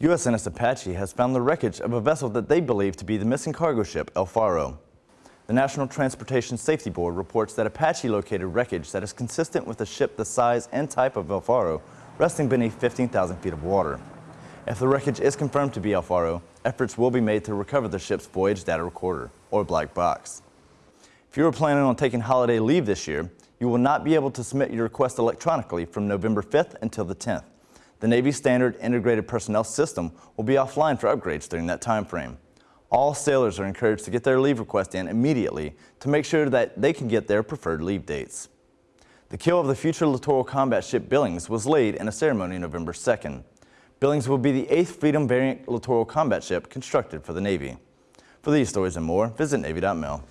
USNS Apache has found the wreckage of a vessel that they believe to be the missing cargo ship El Faro. The National Transportation Safety Board reports that Apache located wreckage that is consistent with a ship the size and type of El Faro, resting beneath 15,000 feet of water. If the wreckage is confirmed to be El Faro, efforts will be made to recover the ship's voyage data recorder, or black box. If you are planning on taking holiday leave this year, you will not be able to submit your request electronically from November 5th until the 10th. The Navy Standard Integrated Personnel System will be offline for upgrades during that time frame. All sailors are encouraged to get their leave request in immediately to make sure that they can get their preferred leave dates. The keel of the future littoral combat ship Billings was laid in a ceremony November 2nd. Billings will be the eighth Freedom variant littoral combat ship constructed for the Navy. For these stories and more, visit Navy.mil.